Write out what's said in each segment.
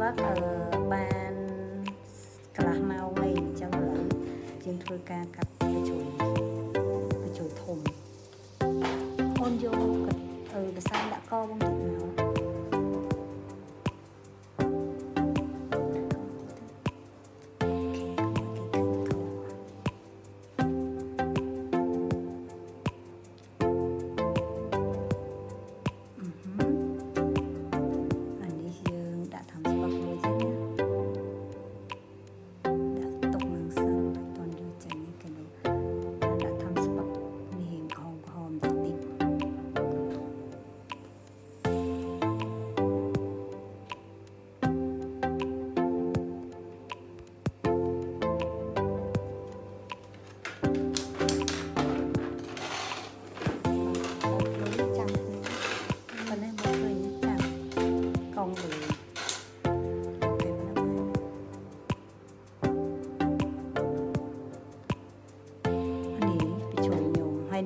ដាក់ថ្នាំស្ពឹកអឺបានកន្លះម៉ោងអីអញ្ចឹងឥឡូវជាងធ្វើការកាត់ទៅជួយទៅជួយធំអូនយកអឺកសាយដាក់កបងតិចមក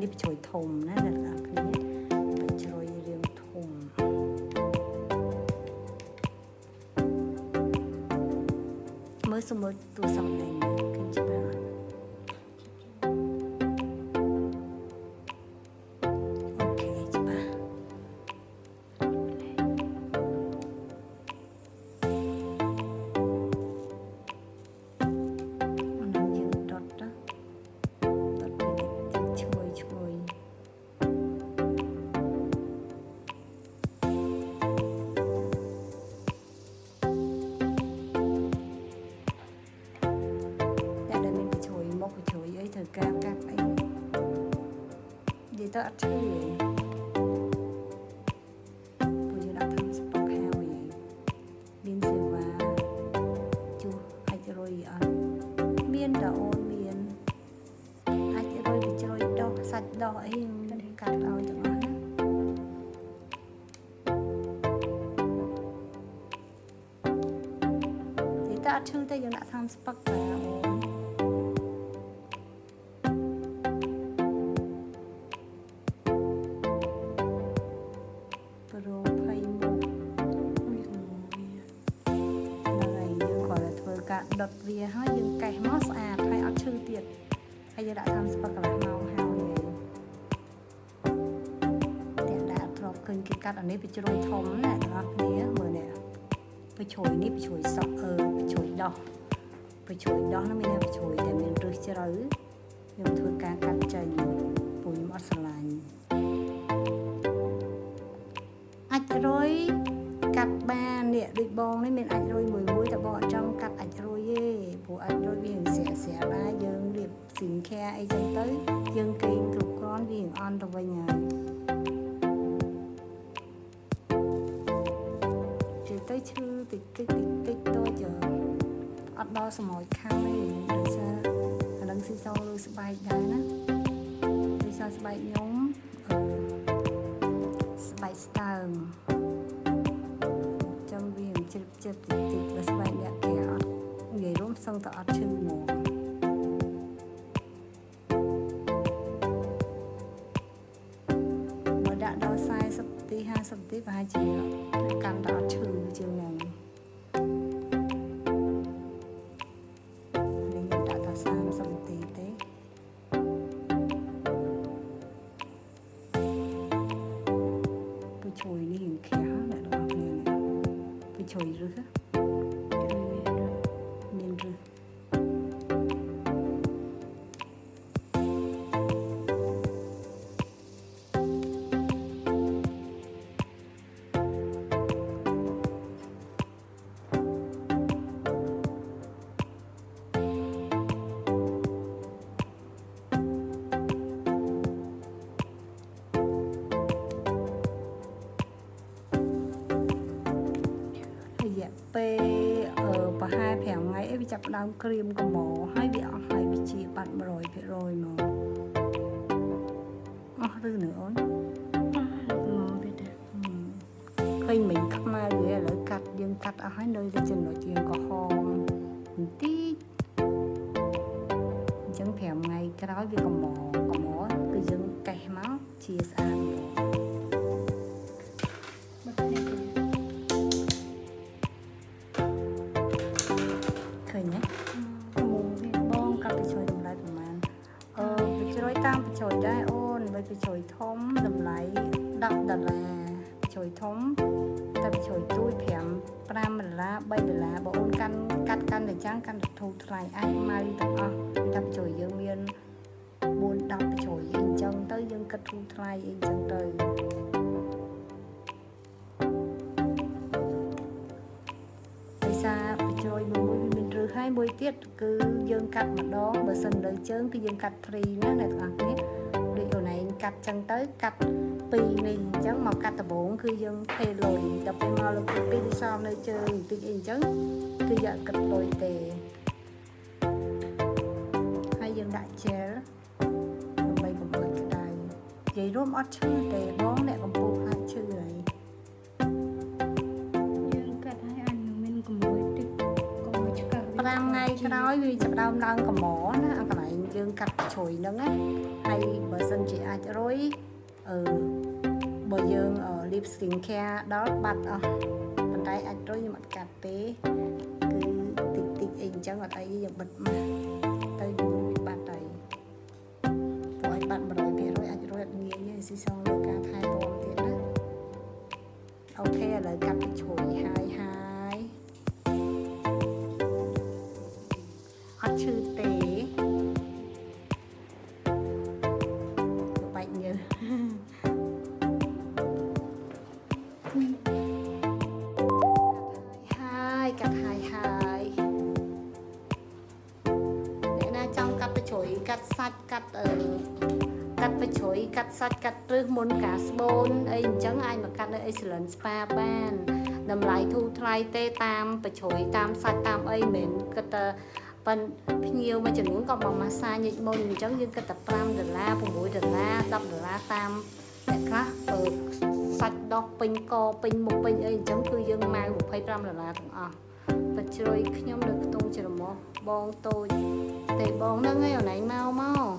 នេះជ្រោយធំណាអ្នកនរគ្នាជ្រោយរាងធំមើលសមុទ្រទូសំដែង ទៅអត់ឈឺទេព្រោះយើងដាក់ធ្វើស្ពុកហើយមានសេវាជួអាចរុយអត់មានតអូនមានអាចរុយទៅជ្រោយដោះសាច់ដោះអីកាត់ឲ្យទាំងអស់ណានិយាយទៅអត់ឈឺទេយើងដាក់ធ្វើស្ពុកតែ តវាហើយយើងកេះមកស្អាតហើយអត់ឈឺទៀតហើយយើងដាក់តាមស្ពឹកកន្លះម៉ោងហើយទាំងដាក់ធ្លាប់ឃើញគេកាត់អានេះវាជ្រុយធំណាបងប្អូនគ្នាមើលនេះវាជ្រុយនេះវាជ្រុយសក់អឺវាជ្រុយដោះវាជ្រុយដោះនោះមានវាជ្រុយតែមានរឹសជ្រៅខ្ញុំធ្វើការកាត់ចេញពូខ្ញុំអត់ស្រឡាញ់អាចរុយកាត់បាន នេះដូចបងនេះមានអាចរុយមួយមួយតែបងអត់ចង់កាត់អាចរុយទេព្រោះអាចរុយវាស្រាក់ស្រាក់ដែរយើងរៀបស៊ីងខាអីចឹងទៅយើងគេងគ្រប់គ្រាន់វាអន់ទៅវិញហើយជិះទៅឈឺតិចតិចតិចតិចតូចអត់ដល់សម័យខាងទេដោយសារអានឹងស៊ីសោឬស្បែកដែរណាដោយសារស្បែកខ្ញុំស្បែកស្តើង ចិត្តតិចតិចបើស្បែកអ្នកគេអត់និយាយរួមសឹងតែអត់ឈឺហ្មងបើដាក់ដល់40នាទី50នាទីប្រហែលជាកាន់តែអត់ឈឺជាងហ្នឹង ចាប់ផ្ដើមក្រៀមកំមហើយវាអស់ហើយវាជាបាត់100%មកអស់ឬនៅអូនឃើញមិញខ្មៅវាឥឡូវកាត់យើងកាត់អស់ហើយនៅតែចំណុចជាងក្រហមបន្តិចអញ្ចឹង5ថ្ងៃក្រោយវាកំមកំមគឺយើងកេះមកជាស្អាត អីអញ្ចឹងទៅភាសាជ្រោយមួយមួយមានឬហើយមួយទៀតគឺយើងកាត់ម្ដងបើសិនលើជើងគឺយើងកាត់ព្រីណាអ្នកទាំងអស់គ្នាដូចអូនឯងកាត់ចឹងទៅកាត់ពីរនេះអញ្ចឹងមកកាត់ដបង គឺយើងថេលុយដល់ពេលមកលើកទី2ទីសំនៅជើងបន្តិចអីអញ្ចឹងគឺយកគិតលុយទេ អត់ឈឺទេបងអ្នកកំពុងខ្លាចឈឺហើយយើងកាត់ឲ្យអញមានកម្រួយតិចកុំឲ្យឆ្កឹះ5ថ្ងៃក្រោយវាចាប់ដើមឡើងកម្រណាអាកន្លែងយើងកាត់ជ្រុយហ្នឹងណាហើយបើសិនជាអាចរុយអឺបើយើង lip skin care ដល់បាត់អស់ប៉ុន្តែអាចរុយខ្ញុំអត់កាត់ទេគឺតិចតិចអីអញ្ចឹងអត់អីយើងបិទមកទៅយូរបាត់ហើយ កាត់សាច់កាត់អឺកាត់បជ្រុយកាត់សាច់កាត់រឹសមុនការស្បូនអីអញ្ចឹងអាចមកកាត់នៅ Excellent Spa បានតម្លៃធូរថ្លៃទេតាមបជ្រុយតាមសាច់តាមអីមិនគិតតែប៉ុនភ្ញៀវមួយចំនួនក៏មកម៉ាសាញិចមុនអញ្ចឹងយើងគិតតែ5ដុល្លារ6ដុល្លារ10ដុល្លារតាមអ្នកខ្លះបើសាច់ដោះពេញកពេញមុខពេញអីអញ្ចឹងគឺយើងម៉ៅ25ដុល្លារទាំងអស់បជ្រុយខ្ញុំនៅខ្ទង់ច្រមុះបងតូច ទេបងហ្នឹងឯងអូនឯងមកមក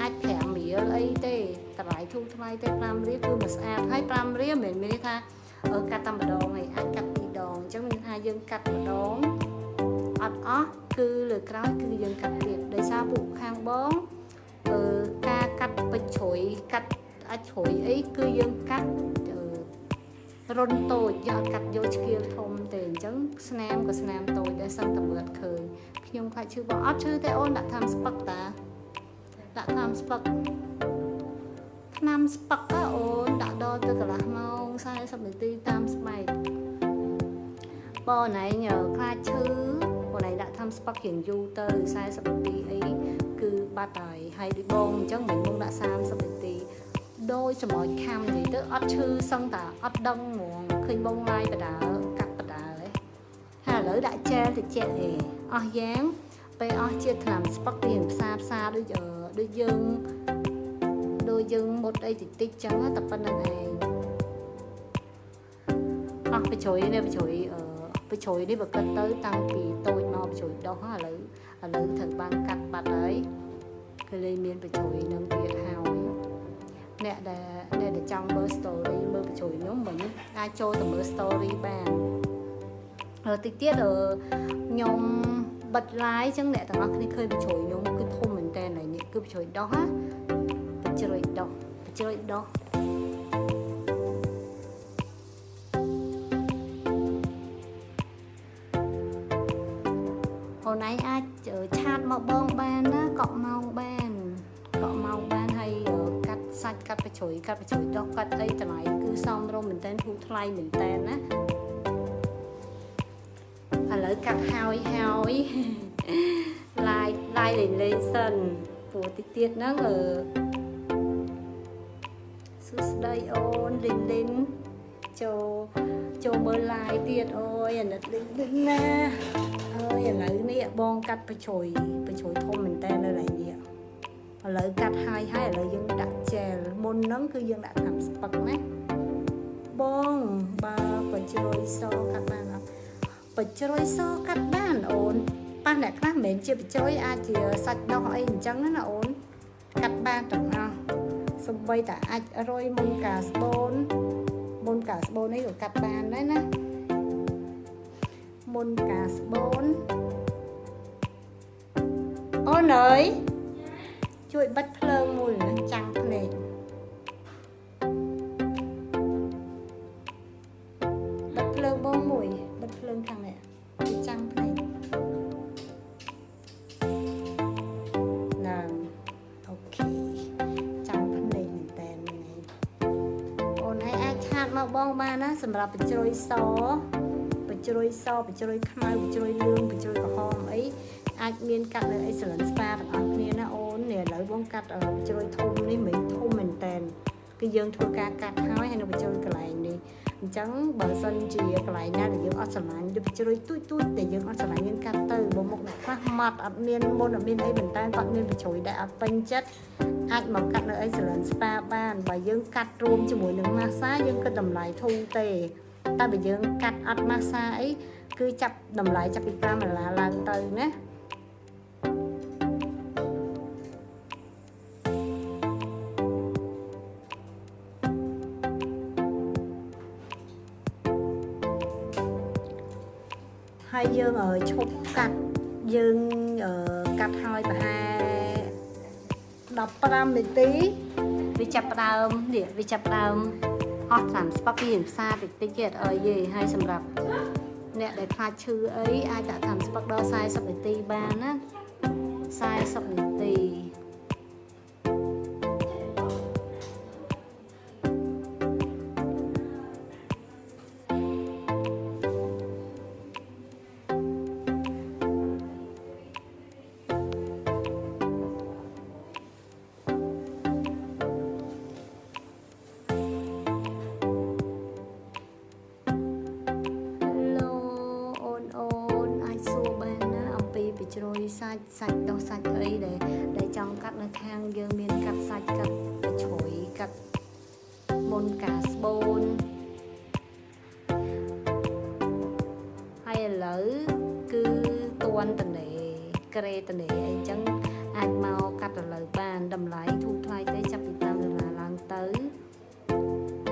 អាច5រៀលអីទេតម្លៃធូរថ្លៃទេ5រៀលគឺមិនស្អាតហើយ5រៀលមិនមានន័យថាកាត់តែម្ដងឯងអាចកាត់ពីរដងអញ្ចឹងមានថាយើងកាត់ម្ដងអត់អស់គឺលើក្រោយគឺយើងកាត់ទៀតដោយសារពួកខាងបងអឺការកាត់បិចជ្រុយកាត់អាចជ្រុយអីគឺយើងកាត់ រុនតូចយកកាត់យកឆ្កៀលធំទេអញ្ចឹងស្នាមក៏ស្នាមតូចដែរសឹងតែមើលឃើញខ្ញុំខ្លាចឈឺបងអត់ឈឺទេអូនដាក់ថ្នាំស្ពឹកតាដាក់ថ្នាំស្ពឹកថ្នាំស្ពឹកអូនដាក់ដល់ទៅកន្លះម៉ោង40នាទីតាមស្បែកបងណៃខ្លាចឈឺបងឯងដាក់ថ្នាំស្ពឹករៀងយូរទៅ40នាទីអីគឺបាត់ហើយហើយដូចបងអញ្ចឹងមិនមកដាក់30នាទី ដោយសម្រោចខំនិយាយទៅអត់ឈឺសឹងតាអត់ដឹងហ្មងឃើញបងឡាយបដាកាត់បដាហ៎ហើយឥឡូវដាក់ជែលតិចអេអស់យ៉ាងពេលអស់ជាថ្នាំស្ពឹករៀងផ្សារផ្សារដូចដូចយើងដូចយើងមុតអីតិចតិចចឹងតែប៉ុណ្្នឹងឯងអស់បជ្រុយនេះបជ្រុយអឺបជ្រុយនេះបើគិតទៅតាំងពីតូចមកបជ្រុយដោះឥឡូវឥឡូវត្រូវបានកាត់បាត់ហើយគឺលេងមានបជ្រុយនឹងទៀតហើយ អ្នកដែលអ្នកដែលចង់មើល story មើលបជ្រុយខ្ញុំមិនអាចចូលទៅមើល story បានហើយតិចទៀតខ្ញុំបិទ live ចឹងអ្នកទាំងអស់គ្នាឃើញបជ្រុយខ្ញុំគឺធំមែនតើនេះគឺបជ្រុយដោះណាបជ្រុយដោះបជ្រុយដោះអូនឯងអាចឆាតមកបងបានណាកក់ម៉ោងបានកក់ម៉ោងបានហើយកាត់ សាច់កាត់បជ្រុយកាត់បជ្រុយដុសកាត់អីតម្លៃគឺសមរម្យមែនតើធូរថ្លៃមែនតើណាឥឡូវកាត់ហើយហើយឡាយឡាយលេងលេងសិនព្រោះតិចទៀតហ្នឹងអឺសួស្ដីអូនលីនលីនចូលចូលមើល live ទៀតអូយអាណិតលីនលីនណាអើយឥឡូវនេះបងកាត់បជ្រុយបជ្រុយធំមែនតើនៅឡើយនេះ ឥឡូវកាត់ហើយហើយឥឡូវយើងដាក់ gel មុនហ្នឹងគឺយើងដាក់ថ្នាំស្ពឹកណាបងបើបជ្រុយសកាត់បានអត់បជ្រុយសកាត់បានអូនប៉ះអ្នកខ្លះមិនមែនជាបជ្រុយអាចជាសាច់ដោះអីអញ្ចឹងណាអូនកាត់បានទាំងអស់សំបីតែអាចរុយមុនការស្បូនមុនការស្បូននេះក៏កាត់បានដែរណាមុនការស្បូនអូនអើយ ជួយបិទភ្លើងមួយចាំងភ្នែកបងមួយបិទភ្លើងខាងនេះវាចាំងភ្នែកណាអូខេចាំងភ្នែកមែនតើនេះអូនឯងអាចឆាតមកបងបានណាសម្រាប់បញ្ជ្រុយសបញ្ជ្រុយសបញ្ជ្រុយខ្មៅបញ្ជ្រុយលឿងបញ្ជ្រុយក្រហមអីអាចមានកាត់នៅអីសលិនស្ប៉ាទាំងអស់គ្នាណាអូ ននេះឥឡូវបងកាត់បញ្ជ្រុយធំនេះមិនធំមែនតើគឺយើងធ្វើការកាត់ហើយហើយនៅបញ្ជ្រុយកន្លែងនេះអញ្ចឹងបើសិនជាកន្លែងណាដែលយើងអត់ស្រឡាញ់ដូចជ្រុយទូចទូចតែយើងអត់ស្រឡាញ់យើងកាត់ទៅបើមុខអ្នកខ្លះម៉ត់អត់មានមុនអត់មានអីប៉ុន្តែគាត់មានបញ្ជ្រុយដែលអត់ពេញចិត្តអាចមកកាត់នៅអី salon spa បានបើយើងកាត់រួមជាមួយនឹង massage យើងគិតតម្លៃធូរទេតែបើយើងកាត់អត់ massage អីគឺចាប់តម្លៃចាប់ពី5ដុល្លារឡើងទៅណា ហើយយើងឈប់កាត់យើងកាត់ហើយប្រហែល15នាទីវាចាប់ផ្ដើមនេះវាចាប់ផ្ដើមអស់តាមស្ពកពីផ្សារតិចតិចទៀតអើយយេហើយសម្រាប់អ្នកដែលខ្លាចឈឺអីអាចដាក់តាមស្ពកដល់40នាទីបានណា40នាទី សាច់សាច់ដោះសាច់អីដែលដែលចង់កាត់នៅខាងយើងមានកាត់សាច់កាត់ជ្រោយកាត់មុនការស្បូនហើយឥឡូវគឺតួនតនេក្រេតនេអីចឹងអាចមកកាត់ឥឡូវបានតម្លៃធូរថ្លៃទេចាប់ពី5ដុល្លារឡើងទៅ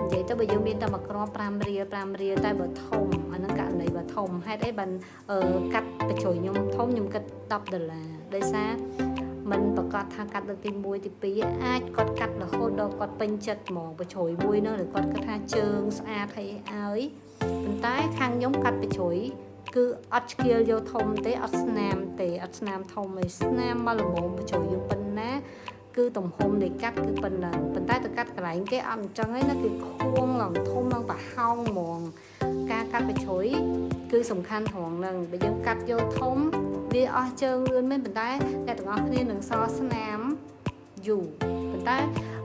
និយាយទៅបើយើងមានតែមួយគ្រាប់5រៀល5រៀលតែបើធំ អាហ្នឹងករណីបើធំហេតុអីបានកាត់បញ្ជួយខ្ញុំធំខ្ញុំគិត10ដុល្លារដោយសារมันប្រកាសថាកាត់លើកទី1ទី2អាចគាត់កាត់រហូតដល់គាត់ពេញចិត្តហ្មងបញ្ជួយមួយនោះឬគាត់គិតថាជើងស្អាតហើយឲ្យប៉ុន្តែខាងខ្ញុំកាត់បញ្ជួយគឺអត់ឆ្កៀលយកធំទេអត់ស្នាមទេអត់ស្នាមធំទេស្នាមមកល្មមបញ្ជួយយើងប៉ុណ្ណាគឺទំហំនៃកាត់គឺប៉ុណ្ណឹងប៉ុន្តែទៅកាត់កន្លែងគេអត់អញ្ចឹងឯណាគឺខួងឡើងធំឡើងប្រហោងហ្មង ការកាត់បជ្រុយគឺសំខាន់ត្រង់ហ្នឹងបើយើងកាត់យកធំវាអស់ជើងលឿនមែនប៉ុន្តែអ្នកទាំងអស់គ្នានឹងសល់ស្នាមយូរប៉ុន្តែ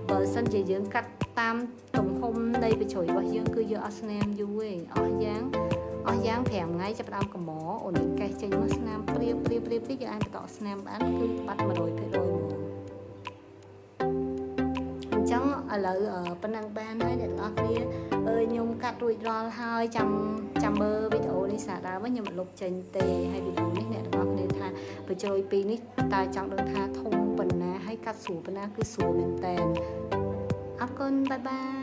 បើសិនជាយើងកាត់តាមទំហំនៃបជ្រុយរបស់យើងគឺយកអស់ស្នាមយូរឯងអស់យ៉ាងអស់យ៉ាង5ថ្ងៃចាប់ដើមកំអូននឹងកេះចេញមកស្នាមព្រាបព្រាបព្រាបតិចយើងអាចបន្តស្នាមបានគឺបាត់100%ហ្មងចឹងឥឡូវប៉ុណ្ណឹងបានហើយអ្នកទាំងអស់គ្នាអើយខ្ញុំ កាត់រួចរាល់ហើយចាំចាំមើលវីដេអូនេះសារដើមខ្ញុំមិនលុបចេញទេហើយវីដេអូនេះអ្នកទាំងអស់គ្នាថាបញ្ជ្រោយពីរនេះតើចង់ដឹងថាធំប៉ុណ្ណាហើយកាត់ស្រួលប៉ុណ្ណាគឺស្រួលមែនតើអរគុណបាយបាយ